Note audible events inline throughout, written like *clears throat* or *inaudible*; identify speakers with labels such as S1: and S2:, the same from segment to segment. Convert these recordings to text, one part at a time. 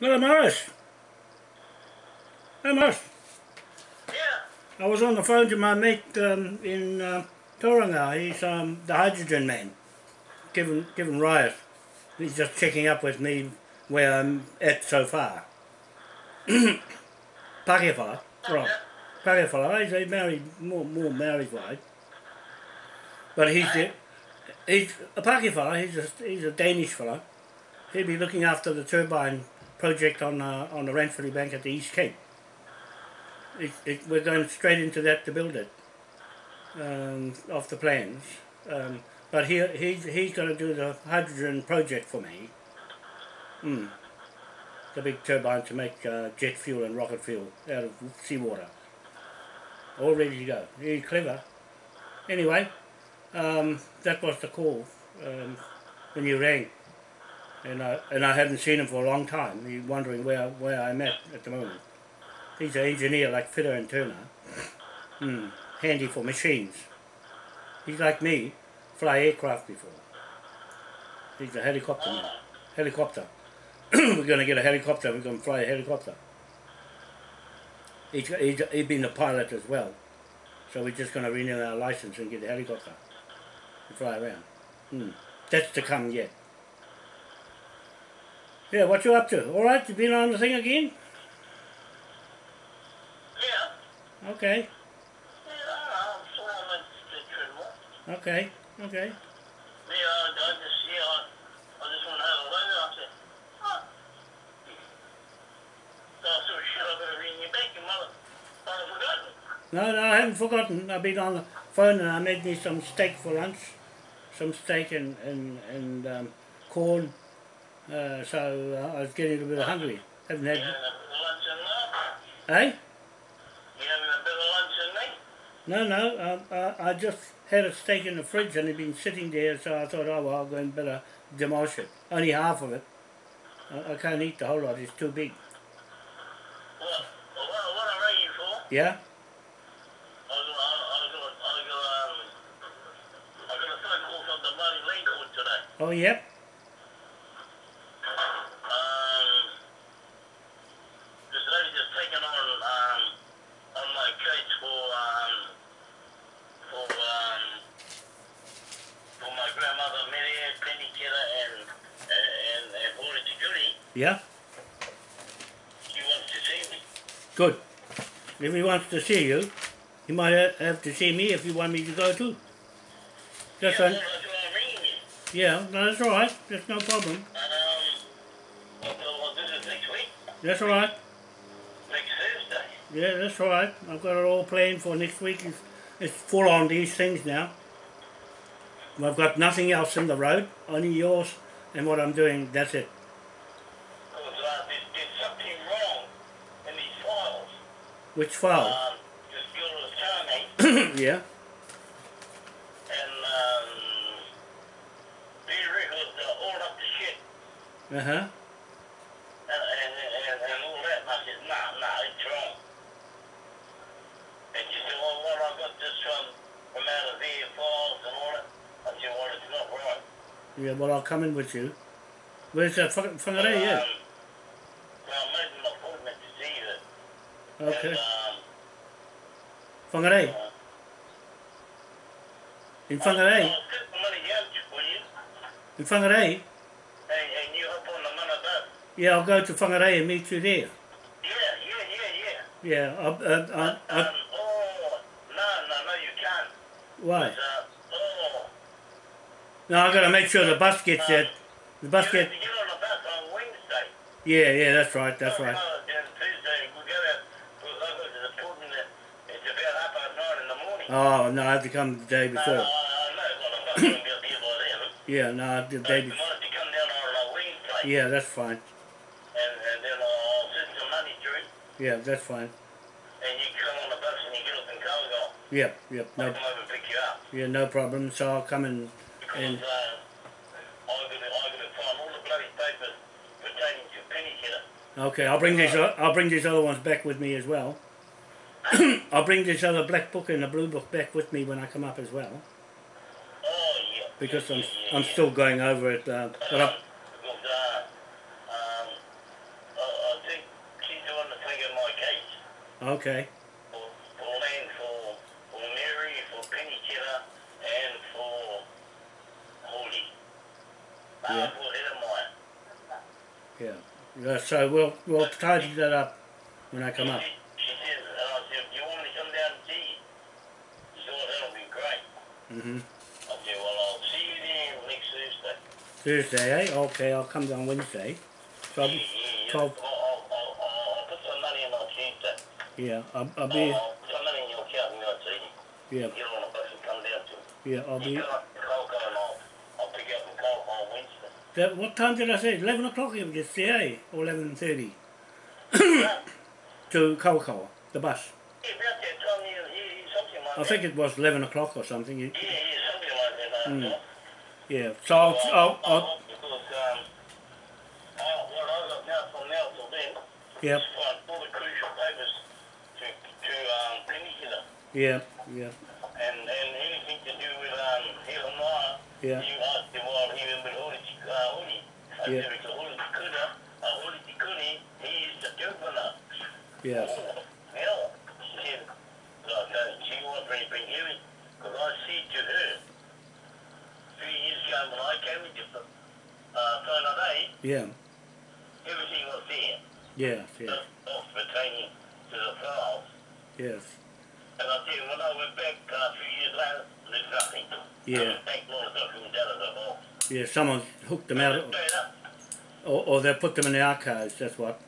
S1: Hello, Morris. Hey, Morris.
S2: Yeah.
S1: I was on the phone to my mate um, in uh, Tauranga. He's um, the hydrogen man, given given riot. He's just checking up with me where I'm at so far. *clears throat* Pākehā, right. Pākehā, he's a married, more, more married guy. But he's, the, he's a Pākehā, he's a, he's a Danish fellow. He'll be looking after the turbine project on uh, on the Ranfurly Bank at the East Cape. It, it, we're going straight into that to build it, um, off the plans. Um, but he, he's, he's going to do the hydrogen project for me. Mm. The big turbine to make uh, jet fuel and rocket fuel out of seawater. All ready to go. He's clever. Anyway, um, that was the call um, when you rang and I and I hadn't seen him for a long time. He's wondering where where I'm at at the moment. He's an engineer like Fitter and Turner, hmm. handy for machines. He's like me, fly aircraft before. He's a helicopter man. Helicopter. *clears throat* we're going to get a helicopter. We're going to fly a helicopter. He's, he's, he's been a pilot as well. So we're just going to renew our license and get a helicopter and fly around. Hmm. That's to come yet. Yeah, what you up to? All right, you been on the thing again?
S2: Yeah.
S1: Okay,
S2: Yeah, I'm swimming the
S1: okay, okay.
S2: Yeah, I, I just, yeah, I, I just want to have a look. I said, huh. So I sort of shut up and ring you back, you mother. I've forgotten.
S1: No, no, I haven't forgotten. I've been on the phone and I made me some steak for lunch. Some steak and, and, and um, corn. Uh, so uh, I was getting a little bit hungry. Haven't
S2: You
S1: had...
S2: having a bit of lunch in there?
S1: Eh?
S2: You having a bit of lunch in me?
S1: No, no, um, I, I just had a steak in the fridge and it'd been sitting there so I thought, oh well, I'll go and better demolish it. Only half of it. I, I can't eat the whole lot, it's too big.
S2: What? Well, what, what I rang you for?
S1: Yeah?
S2: I was, I, I was, I got, um, a phone call from the bloody lead court today.
S1: Oh, yep.
S2: Um, this lady just taken on um, on my case for um, for um, for my grandmother Mary Penny Kidder and and and Holy Security.
S1: Yeah?
S2: She wants to see me.
S1: Good. If he wants to see you, he might have to see me if you want me to go too. That's
S2: yeah,
S1: un-
S2: well, that's why I'm ringing you.
S1: yeah, no, that's all right. That's no problem.
S2: And um, well, well, this is next week,
S1: That's all right.
S2: next Thursday.
S1: Yeah, that's all right. I've got it all planned for next week. It's, it's full on these things now. I've got nothing else in the road, only yours and what I'm doing. That's it.
S2: Because uh, there's, there's something wrong in these files.
S1: Which file?
S2: Um, this girl was telling me.
S1: yeah.
S2: and um, these records are all up to shit,
S1: Uh huh.
S2: and, and, and, and all that. And I said, nah, nah, it's wrong. And she said, well, well, I got this from, from out of their files and all that. I said, well, it's not right.
S1: Yeah. Well, I'll come in with you. Where's that fucking Whangarei? Yeah.
S2: Um, so I made an appointment to see her.
S1: Okay.
S2: And, um,
S1: Whangarei.
S2: uh,
S1: In Whangarei.
S2: I'll put the money out you,
S1: In Whangarei.
S2: and, and you hop on the money boat.
S1: Yeah, I'll go to Whangarei and meet you there.
S2: Yeah, yeah, yeah, yeah.
S1: Yeah. I'll, uh, uh,
S2: Um,
S1: uh,
S2: oh, no, no, no, you can't.
S1: why?
S2: Uh, oh.
S1: No, I've got to make sure the bus gets there. The bus
S2: gets...
S1: get.
S2: have to get on the bus on Wednesday.
S1: Yeah, yeah. That's right. That's
S2: Oh,
S1: right.
S2: no, then Tuesday we go out. We'll go to the appointment. at- It's about half past nine in the morning.
S1: Oh no, I have to come the day before.
S2: I, I I'm not going to be up here by then.
S1: Yeah, no, the day before.
S2: might have to come down on a Wednesday.
S1: Yeah, that's fine.
S2: And, and then I'll send some money through.
S1: Yeah, that's fine.
S2: And you come on the bus and you get up in Cargo.
S1: Yep, yep.
S2: I'll
S1: No,
S2: come over and pick you up.
S1: yeah, no problem. So I'll come and
S2: Because
S1: and
S2: uh, I'm going to find all the bloody papers pertaining to Penny Kidder.
S1: okay, I'll bring these. I'll bring these other ones back with me as well. *clears throat* I'll bring this other black book and the blue book back with me when I come up as well,
S2: Oh, yeah.
S1: because
S2: yeah,
S1: I'm
S2: yeah,
S1: I'm still going over it. Uh, but I,
S2: uh, uh,
S1: Okay.
S2: for, for for, for Mary, for Penny Cheddar, and for Holy. Uh,
S1: Yeah.
S2: Edamaya.
S1: Yeah. Yeah, so we'll we'll tidy that up when I come up.
S2: She, she says, and I said, do you want me to come down and see you? She said, well, that'll be great.
S1: Hmm
S2: I said, well, I'll see you there next Thursday.
S1: Thursday, eh? Okay, I'll come down Wednesday. So I'll
S2: yeah,
S1: be,
S2: yeah, yeah. I'll, I'll, I'll, put some money in my Tuesday.
S1: yeah, I'll, I'll be,
S2: I'll put some money in your account and I'll see you.
S1: yeah,
S2: Get on a bus and come down to
S1: yeah, I'll be.
S2: come up to Coco and I'll, I'll pick you up in Coco on Wednesday.
S1: That, what time did I say? Eleven o'clock you get there, eh? Or eleven thirty
S2: yeah, *coughs*
S1: to Kaukau, the bus.
S2: about that time, yeah, yeah, something like
S1: I think it was eleven o'clock or something. You-
S2: Yeah, yeah, something like that.
S1: Mm. Yeah. So I'll, I'll, I'll
S2: because, um, I got now from now till then,
S1: yeah,
S2: is find all the crucial papers to, to, um,
S1: yeah, yeah,
S2: And, and anything to do with, um, Helen
S1: yeah,
S2: you asked him while he was with Hori, uh,
S1: Yeah.
S2: said, it's a Hori Tikuna, a Hori Tikuni, he is the governor.
S1: yes,
S2: Hell, she said, like, uh, she wants me to bring hearing, because I said to her, three years ago when I came into uh, Final Day,
S1: yeah,
S2: everything was there,
S1: yes, yes,
S2: uh, off pertaining to the files.
S1: yes,
S2: And I said, when I went back uh, a few years later, there's nothing.
S1: Yeah.
S2: Take all the documents out of the box.
S1: yeah. Someone hooked them out, or, or they put them in the archives. That's what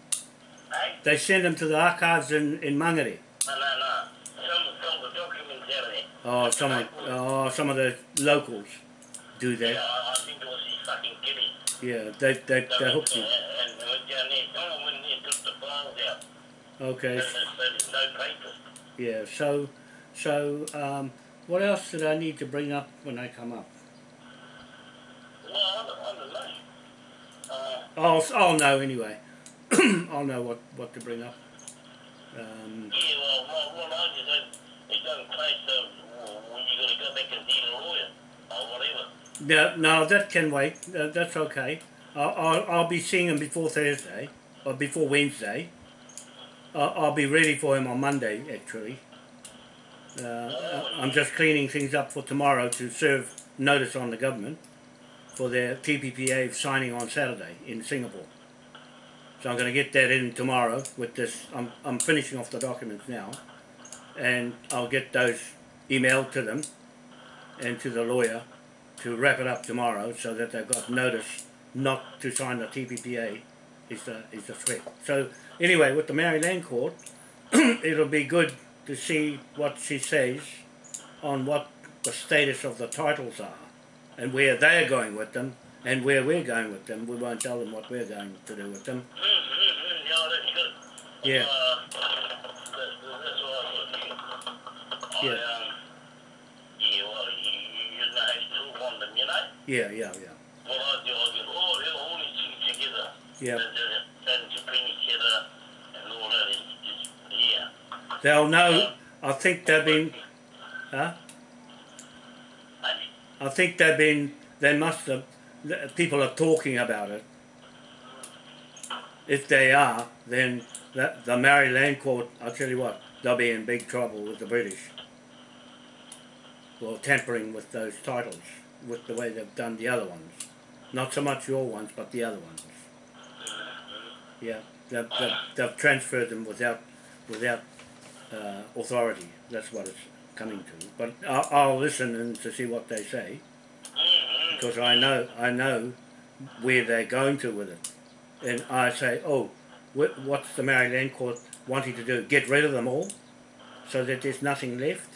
S2: Hey?
S1: they send them to the archives in in Mangere.
S2: No, no, no. Some, some of the documents out of there.
S1: Oh, some of oh some of the locals do
S2: Yeah,
S1: that.
S2: I, I think it was his fucking.
S1: Yeah, they they
S2: So,
S1: they hooked
S2: uh,
S1: you.
S2: And we went down there. Someone went in there and took the files out.
S1: Okay.
S2: There's, there's no papers.
S1: Yeah. So so um, what else did I need to bring up when I come up?
S2: Well, I don't, I don't know. Uh,
S1: I'll I'll know anyway. *clears throat* I'll know what what to bring up. Um,
S2: yeah, well, well, well I just said, it doesn't place so when you got to go back and see the lawyer or whatever.
S1: No, no, that can wait. Uh, that's okay. I'll, I'll I'll be seeing him before Thursday or before Wednesday. I'll, I'll be ready for him on Monday actually. Uh, I'm just cleaning things up for tomorrow to serve notice on the government for their TPPA signing on Saturday in Singapore. So I'm going to get that in tomorrow with this. I'm, I'm finishing off the documents now and I'll get those emailed to them and to the lawyer to wrap it up tomorrow so that they've got notice not to sign the TPPA is the, is the threat. So anyway, with the Maori Land court, *clears throat* it'll be good to see what she says on what the status of the titles are and where they're going with them and where we're going with them. We won't tell them what we're going to do with them.
S2: Yeah, that's good.
S1: Yeah.
S2: Uh, that's, that's what I thought you.
S1: Yeah.
S2: I, that. yeah, it's, yeah.
S1: They'll know. I think they've been. Huh? I think they've been. They must have. People are talking about it. If they are, then the, the Maori Land court. I'll tell you what. They'll be in big trouble with the British. Well, tampering with those titles, with the way they've done the other ones. Not so much your ones, but the other ones. Yeah, they've, they've, they've transferred them without, without uh, authority. That's what it's coming to. But I'll, I'll listen and to see what they say because I know I know where they're going to with it, and I say, oh, wh- what's the Maori Land court wanting to do? Get rid of them all, so that there's nothing left,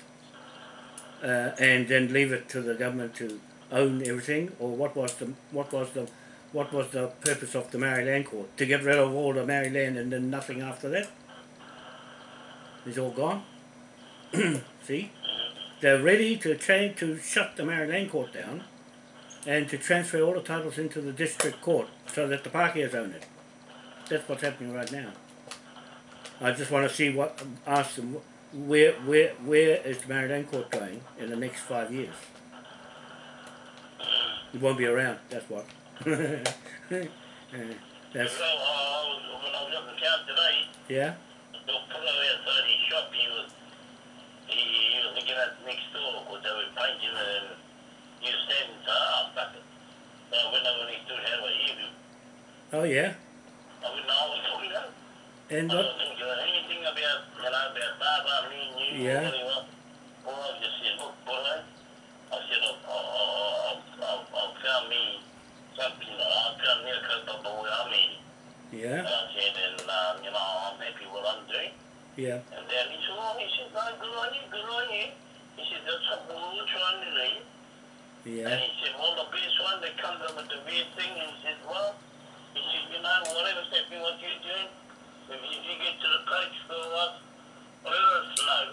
S1: uh, and then leave it to the government to own everything, or what was the what was the what was the purpose of the Maori Land court to get rid of all the Maori land and then nothing after that? It's all gone. *clears throat* See, they're ready to change to shut the Maori Land court down and to transfer all the titles into the district court so that the Pākehās own it. That's what's happening right now. I just want to see what, ask them, where, where, where is the Maori Land court going in the next five years? It won't be around, that's what. *laughs* That's,
S2: so, uh, when I was up in town today,
S1: yeah?
S2: the fellow outside his shop, he was, he, he was looking at next door because they were painting and he was standing, so fuck it. So I went over next door to have a.
S1: Oh yeah.
S2: I I was talking to him.
S1: And
S2: I
S1: what?
S2: don't think uh, anything about, you know, about Baba, me and you,
S1: Yeah.
S2: or whatever. All I just said, look, boy, I said, I've, I've, I've, I've found me something, I found me a coat of the way I'm eating.
S1: Yeah.
S2: I said, and, um, you know, I'm happy with what I'm doing.
S1: Yeah.
S2: And then he said, oh, he said, no, good on you, good on you. He said, that's we're trying to do. And he said, well, the best one that comes up with the weird thing, and he said, well, he said, you know, whatever's happening, what you're doing, if, if you get to the coach for what, let us know.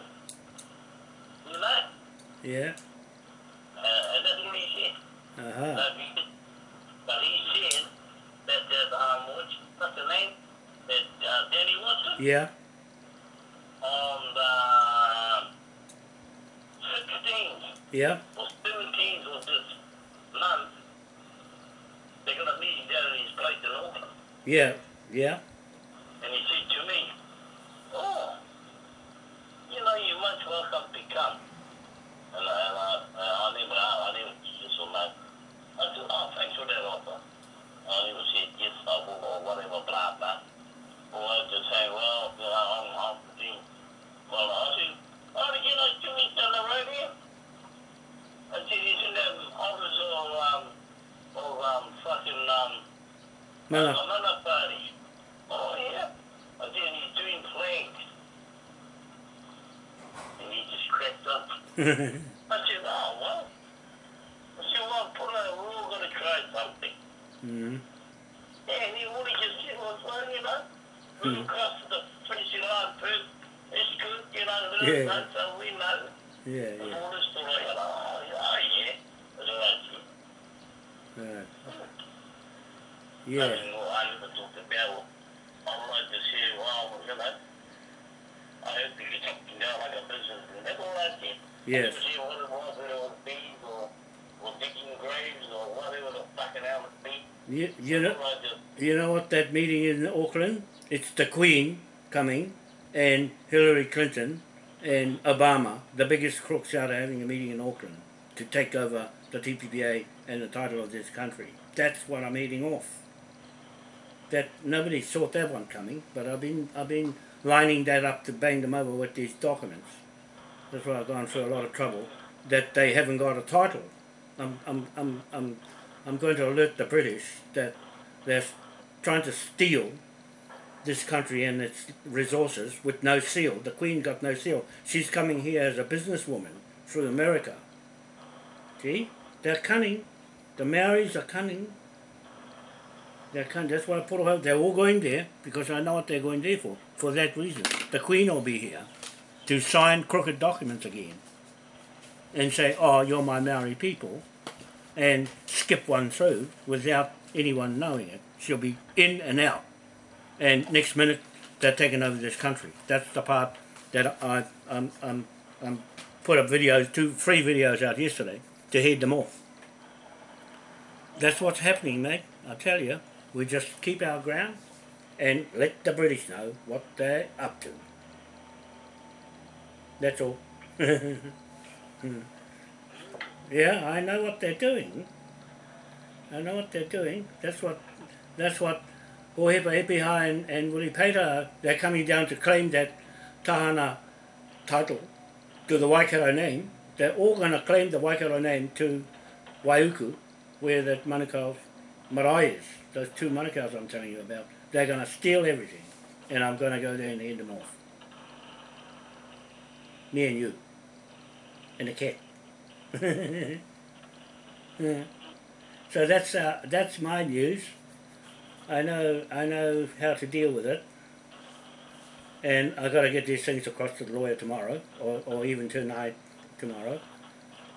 S2: You know?
S1: Yeah.
S2: Uh, and that's what he said.
S1: Uh huh.
S2: Uh, but he said that, that um, what's, what's the name? That uh, Danny Watson
S1: Yeah.
S2: on the 16th
S1: Yeah.
S2: or 17th of this month, they're going to meet down at his place in Auckland.
S1: Yeah. Yeah.
S2: And he said to me, oh, you know, you're much welcome to come. And I, and I, I never, I never just so much. I said, oh, thanks for that offer. I never said yes, I will, or whatever, blah, blah. Or I just say, well, you know, I'm, I'm doing, well, I said, oh, you know, two weeks down the road here. I said, he's in that office of, um, of, um, fucking, um,
S1: Mana.
S2: Another party. Oh, yeah. I said, he's doing flags. And he just cracked up. I said, oh, well. I said, well, put we're all going to try something.
S1: mm.
S2: Yeah, and he all he just said well, you know, we
S1: Hmm.
S2: cross the finishing line first. It's good, you know,
S1: Yeah.
S2: know so we know.
S1: Yeah.
S2: And
S1: Yeah.
S2: all this story, and, yeah, oh, yeah. That's all right. I
S1: Yeah.
S2: mean, well, I talked about, like to see, well, you know, I hope to get something down like a business, and that's all I.
S1: Yes.
S2: I didn't what it was, whether it was bees or, or digging graves or whatever the fucking hell it be.
S1: You, you know.
S2: All I just,
S1: You know what that meeting in Auckland? It's the Queen coming, and Hillary Clinton, and Obama, the biggest crooks out, are having a meeting in Auckland to take over the TPPA and the title of this country. That's what I'm eating off. That nobody saw that one coming, but I've been I've been lining that up to bang them over with these documents. That's why I've gone through a lot of trouble. That they haven't got a title. I'm I'm I'm I'm I'm going to alert the British that they're trying to steal this country and its resources with no seal. The Queen got no seal. She's coming here as a businesswoman through America. See? They're cunning. The Maoris are cunning. They're cunning. That's why I put all They're all going there because I know what they're going there for. For that reason. The Queen will be here to sign crooked documents again and say, oh, you're my Maori people and skip one through without anyone knowing it. She'll be in and out. And next minute, they're taking over this country. That's the part that I um, um, um, put up videos, two, three videos out yesterday to head them off. That's what's happening, mate. I tell you, we just keep our ground and let the British know what they're up to. That's all. *laughs* Yeah, I know what they're doing. I know what they're doing. That's what that's what Ohepa Epiha and, and Willie Peter they're coming down to claim that Tahana title to the Waikato name. They're all going to claim the Waikato name to Waiuku, where that Manukau marae is. Those two Manukau's I'm telling you about. They're going to steal everything, and I'm going to go there and head them off. Me and you. And the cat. *laughs* So that's uh, that's my news. I know I know how to deal with it, and I got to get these things across to the lawyer tomorrow, or, or even tonight, tomorrow,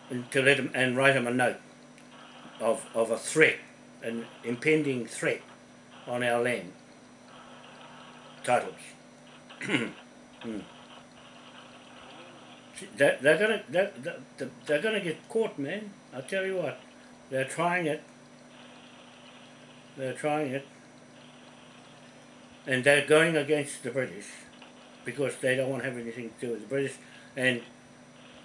S1: and to let him and write him a note of of a threat, an impending threat on our land. Titles. *clears throat* Hmm. They're, they're gonna they're, they're, gonna get caught, man. I tell you what, they're trying it. They're trying it, and they're going against the British. because they don't want to have anything to do with the British, and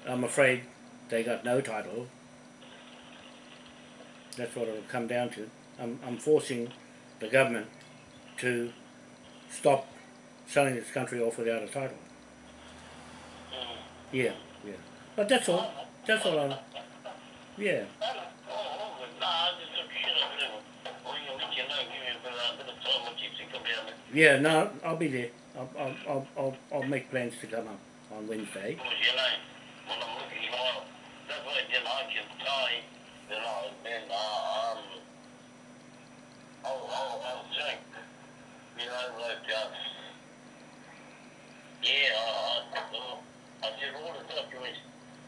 S1: I'm afraid they got no title. That's what it'll come down to. I'm, I'm forcing the government to stop selling this country off without a title. Yeah, yeah. But that's all. That's all I. Yeah. Yeah, no, I'll be there. I'll, I'll, I'll, I'll, I'll make plans to come up on Wednesday.
S2: Because, I I'll, I'll, I'll think, you documents.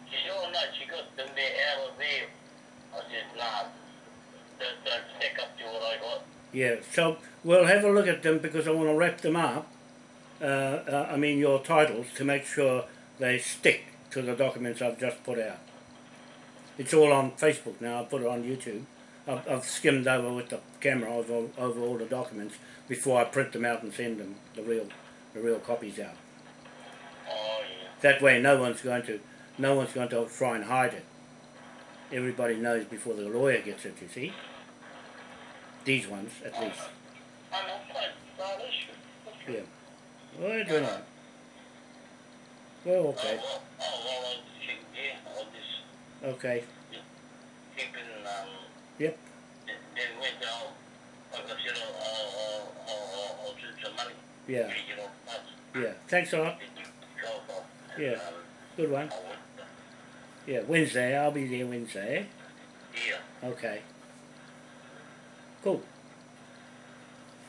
S2: She said, she got them there there. I said, nah, that don't stack up to what I got.
S1: Yeah, so we'll have a look at them because I want to wrap them up. Uh, uh, I mean, your titles to make sure they stick to the documents I've just put out. It's all on Facebook now. I put it on YouTube. I've, I've skimmed over with the camera over, over all the documents before I print them out and send them the real the real copies out.
S2: Oh, yeah.
S1: That way, no one's going to no one's going to try and hide it. Everybody knows before the lawyer gets it. You see, these ones at least.
S2: I'm not quite, not an issue.
S1: Yeah. Well, I don't know. Well, okay.
S2: Oh, oh, well, I think, yeah, I'll just
S1: Okay. Yep. Yeah.
S2: You know, that's,
S1: Yeah. Thanks a lot.
S2: Then you go off.
S1: Yeah. Good one. Yeah. Wednesday. I'll be there Wednesday.
S2: yeah.
S1: Okay. Cool.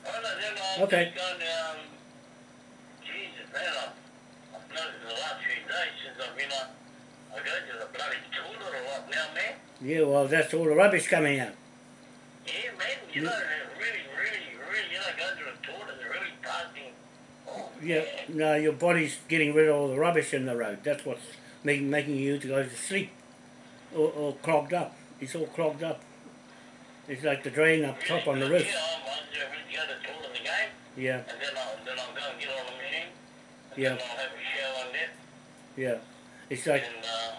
S2: Well, then I'm
S1: Okay.
S2: just going to, um, Jesus, man, I've, I've noticed the last few days since I've been on, I go to the bloody toilet a lot now, man.
S1: Yeah. Well, that's all the rubbish coming out.
S2: Yeah, man, you know, really, really, really, you know, going to the toilet, they're really passing.
S1: Yeah. No, your body's getting rid of all the rubbish in the road. That's what's making making you to go to sleep, or, or clogged up. It's all clogged up. It's like the drain up top on the roof.
S2: Yeah, I'm, I'm just going to go to the toilet again,
S1: Yeah.
S2: and then I'll, then I'll go and get on the machine. And
S1: Yeah.
S2: Then I'll have a shower and that.
S1: Yeah. It's like
S2: uh,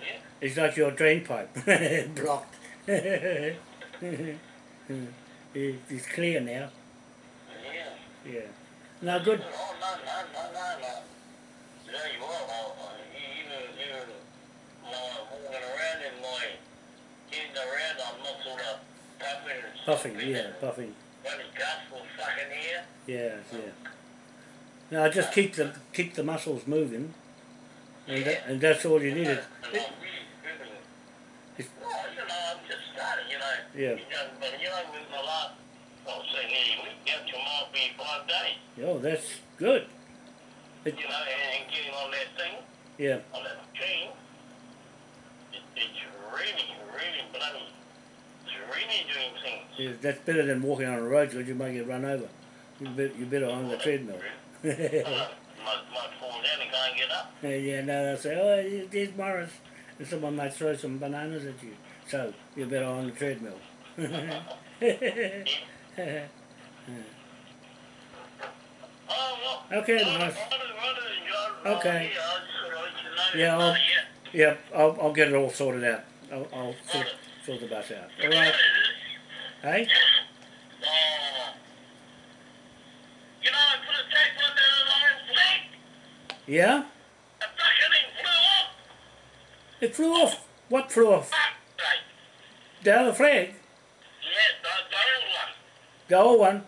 S2: yeah.
S1: It's like your drain pipe *laughs* blocked. *laughs* It's clear now.
S2: Yeah.
S1: Yeah. Now good.
S2: No, no, no, no, no. Tell you what, I, I, even, even my walking around in my, getting around, I'm not sort of puffing and
S1: Puffing.
S2: stuffing
S1: Yeah. Puffing.
S2: Bloody gospel fucking here.
S1: Yeah. Yeah. Now just keep the keep the muscles moving, and that, and that's all you need.
S2: And I'm really feeling,
S1: It's-
S2: well, you know, I'm just starting, you know.
S1: Yeah.
S2: You know, but you know, with my last, I'll say nearly a week, now tomorrow be five days,
S1: Oh, that's good.
S2: you know, and, and getting on that thing,
S1: Yeah.
S2: on that machine. It, it's really, really bloody, it's really doing things.
S1: yeah. That's better than walking on the road because you might get run over. You better, you better on the treadmill.
S2: Uh, might, might fall down and can't get up.
S1: yeah. No, they'll say, oh, there's Morris, and someone might throw some bananas at you. So you're better on the treadmill. *laughs* *laughs*
S2: Well.
S1: Okay,
S2: right,
S1: Okay.
S2: Yeah,
S1: I'll-
S2: yeah.
S1: I'll, I'll get it all sorted out. I'll, I'll sort, sort the bus out. All right, hey? Yeah? It flew off. What flew off?
S2: Right.
S1: The flag?
S2: Yeah, the, the old one.
S1: The old one?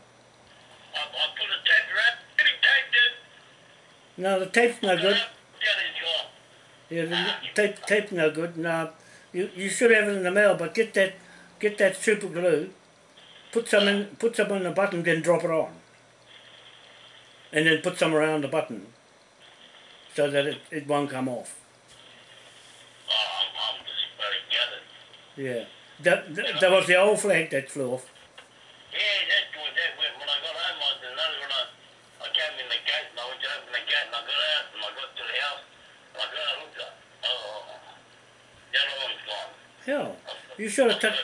S2: I, I put a tape around. Getting taped it.
S1: No, the tape's no good.
S2: Yeah, it's gone.
S1: Yeah, the ah, tape, tape's no good. No, you, you should have it in the mail, but get that, get that super glue, put some in, put some on the button, then drop it on. And then put some around the button, so that it, it won't come off.
S2: Oh, I'm, I'm just.
S1: Yeah. That, that, that was the old flag that flew off.
S2: Yeah, that was that when, when I got home, I didn't know when I, I came in the gate and I went to open the gate and I got out and I got to the house and I got out and looked at oh, the other one's gone.
S1: Hell, you should have took,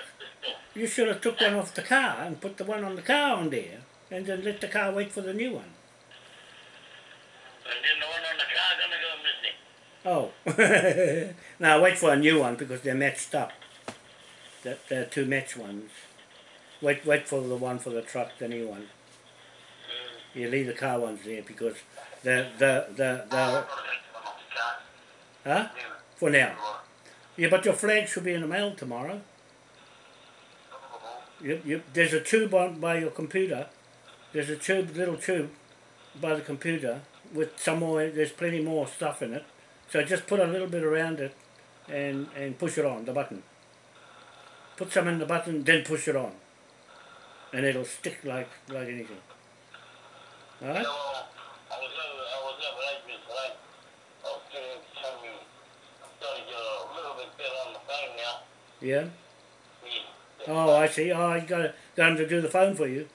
S1: you should have took one off the car and put the one on the car on there, and then let the car wait for the new one.
S2: And then the one on the car's gonna go miss it.
S1: Oh. *laughs* now wait for a new one because they're matched up. That they're two matched ones. Wait wait for the one for the truck, the new one.
S2: Mm.
S1: You leave the car ones there because the the the the
S2: I've got to take them off the car.
S1: huh? For now. Yeah, but your flag should be in the mail tomorrow. You, you, there's a tube on by your computer. There's a tube, little tube, by the computer with some more. There's plenty more stuff in it. So just put a little bit around it, and and push it on the button. Put some in the button, then push it on, and it'll stick like like anything. All right?
S2: I was over, I was over Adrian today. I was getting some, I'm starting to get a little bit better on the phone now.
S1: Yeah. Oh, I see. Oh, you got got him to do the phone for you.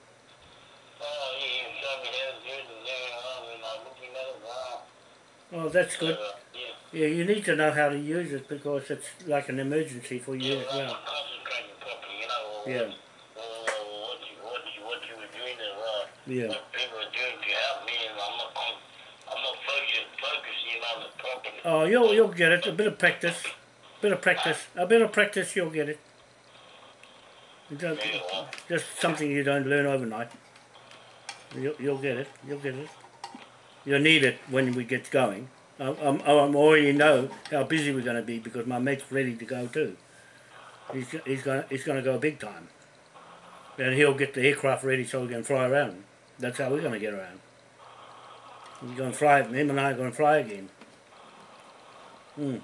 S2: Oh,
S1: that's good.
S2: Yeah.
S1: You need to know how to use it because it's like an emergency for you as
S2: well,
S1: Yeah. Yeah. Oh, you'll you'll get it. A bit of practice, bit of practice, a bit of practice. You'll get it. Just something you don't learn overnight. You'll, you'll get it. You'll get it. You'll need it when we get going. I'm, I'm, already know how busy we're going to be because my mate's ready to go too. He's, he's going he's to go big time. And he'll get the aircraft ready so we can fly around. That's how we're going to get around. We're going to fly. Him and I are going to fly again. Hmm.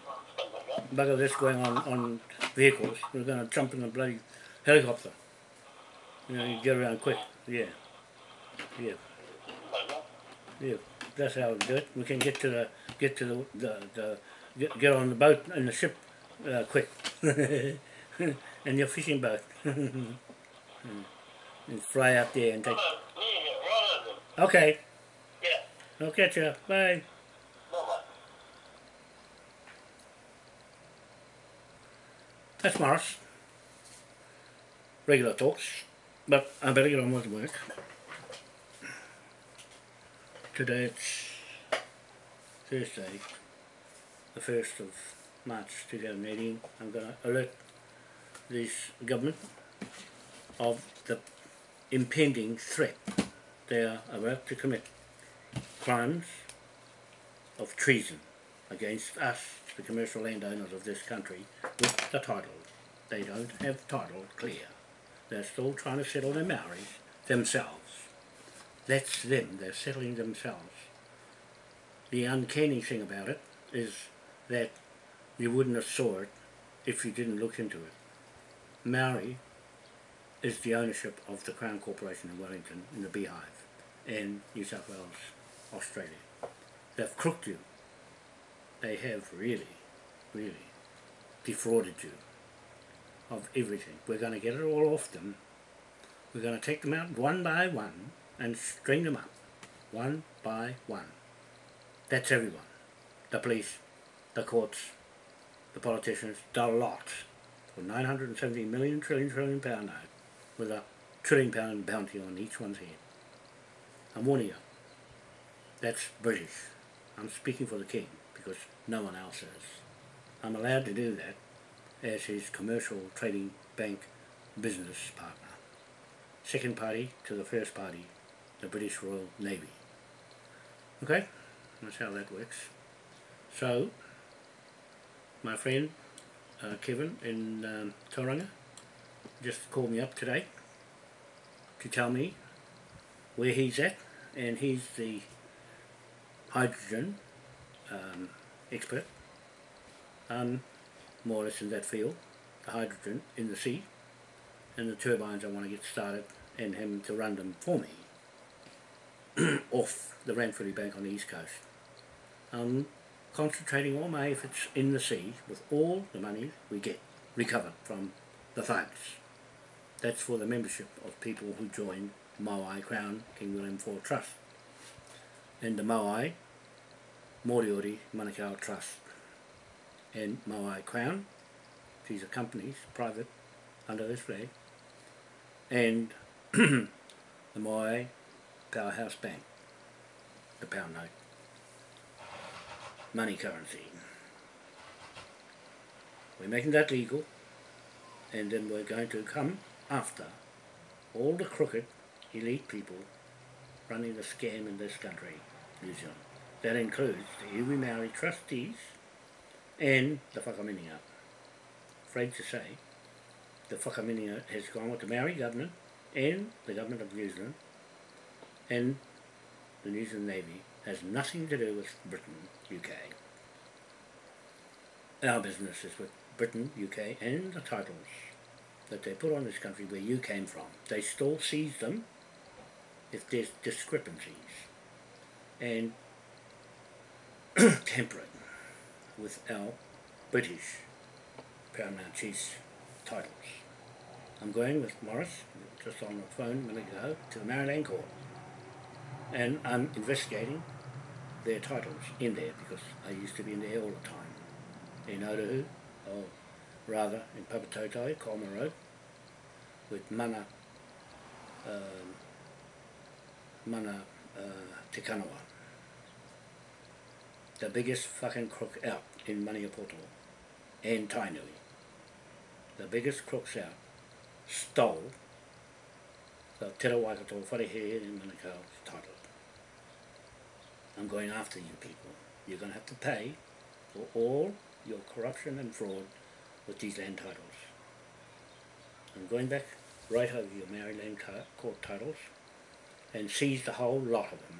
S1: Bugger this going on on vehicles. We're going to jump in a bloody helicopter. You know, you get around quick. Yeah. Yeah. Yeah. That's how we do it. We can get to the get to the the, the get, get on the boat and the ship uh, quick. *laughs* and your fishing boat. *laughs* and fly out there and take.
S2: yeah, right on them.
S1: Okay.
S2: Yeah,
S1: I'll catch you. Bye. That's Morris. Regular talks. But I better get on with work. Today it's Thursday, the 1st of March 2018. I'm going to alert this government of the impending threat they are about to commit crimes of treason against us, the commercial landowners of this country, with the title. They don't have title clear. They're still trying to settle their Maoris themselves. That's them, they're settling themselves. The uncanny thing about it is that you wouldn't have saw it if you didn't look into it. Maori is the ownership of the Crown Corporation in Wellington, in the Beehive, in New South Wales, Australia. They've crooked you. They have really, really defrauded you of everything. We're going to get it all off them. We're going to take them out one by one and string them up, one by one. That's everyone. The police, the courts, the politicians, the lot. For 970 million trillion trillion pound note with a trillion pound bounty on each one's head. I'm warning you. That's British. I'm speaking for the King because no one else is. I'm allowed to do that as his commercial trading bank business partner. Second party to the first party, the British Royal Navy. Okay, that's how that works. So, my friend uh, Kevin in um, Tauranga just called me up today to tell me where he's at, and he's the hydrogen um, expert. Um, more or less in that field, the hydrogen in the sea, and the turbines I want to get started and him to run them for me *clears throat* off the Ranfurly Bank on the east coast. I'm concentrating all my efforts in the sea with all the money we get recovered from the thugs. That's for the membership of people who join Maui Crown King William IV Trust and the Maui Moriori Manukau Trust and Maui Crown. These are companies, private, under this flag. And *clears throat* the Maui Powerhouse Bank, the pound note, money currency. We're making that legal, and then we're going to come after all the crooked, elite people running the scam in this country, New Zealand. That includes the Iwi Maori trustees and the Whakaminenga. Afraid to say, the Whakaminenga has gone with the Maori government and the government of New Zealand and the New Zealand Navy has nothing to do with Britain, UK. Our business is with Britain, UK and the titles that they put on this country where you came from. They still seize them if there's discrepancies and *clears throat* temper it with our British Paramount Chiefs titles. I'm going with Morris, just on the phone a minute ago, to the Maori Land Court. And I'm investigating their titles in there because I used to be in there all the time. In Otahu, or rather in Papatoetoe, Coleman Road, with Mana, um, Mana uh, Te Kanawa. The biggest fucking crook out in Maniapoto and Tainui. The biggest crooks out stole the Te Rawaikato Wharehe in Manukau's title. I'm going after you people. You're going to have to pay for all your corruption and fraud with these land titles. I'm going back right over your Maori Land court titles and seize the whole lot of them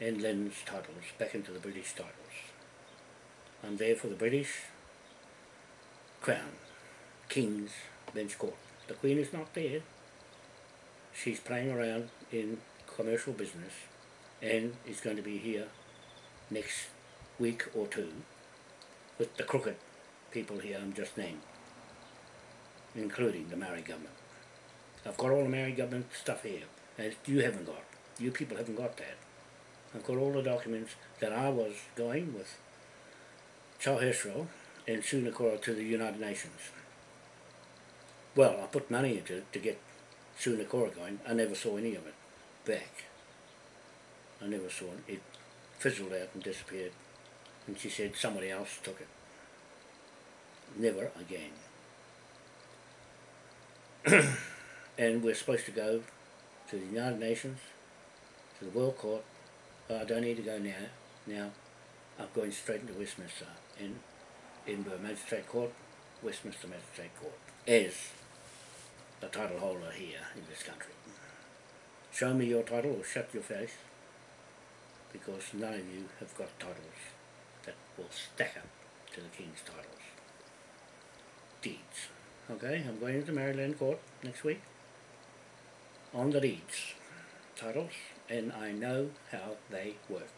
S1: and Lynn's titles back into the British titles. I'm there for the British Crown, King's Bench Court. The Queen is not there. She's playing around in commercial business and is going to be here next week or two with the crooked people here I'm just named, including the Maori government. I've got all the Maori government stuff here, that you haven't got. You people haven't got that. I've got all the documents that I was going with Chauhesro and Sunakora to the United Nations. Well, I put money into it to get Sunakora going. I never saw any of it back. I never saw it. It fizzled out and disappeared. And she said somebody else took it. Never again. *clears throat* and we're supposed to go to the United Nations, to the World Court. Oh, I don't need to go now. Now, I'm going straight into Westminster in Edinburgh Magistrate Court, Westminster Magistrate Court, as the title holder here in this country. Show me your title or shut your face, because none of you have got titles that will stack up to the King's titles. Deeds. Okay, I'm going into Maori Land Court next week on the deeds titles, and I know how they work.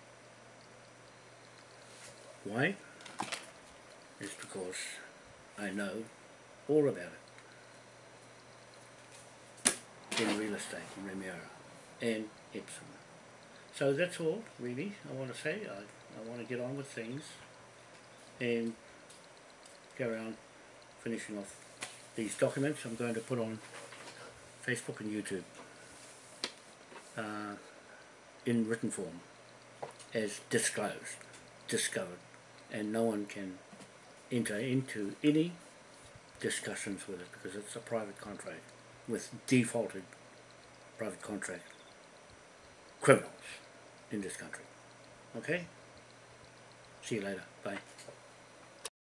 S1: Why? It's because I know all about it in real estate in Remuera and Epsom. So that's all really I want to say. I, I want to get on with things and go around finishing off these documents I'm going to put on Facebook and YouTube uh, in written form as disclosed, discovered, and no one can enter into any discussions with it because it's a private contract with defaulted private contract criminals in this country. Okay? See you later. Bye.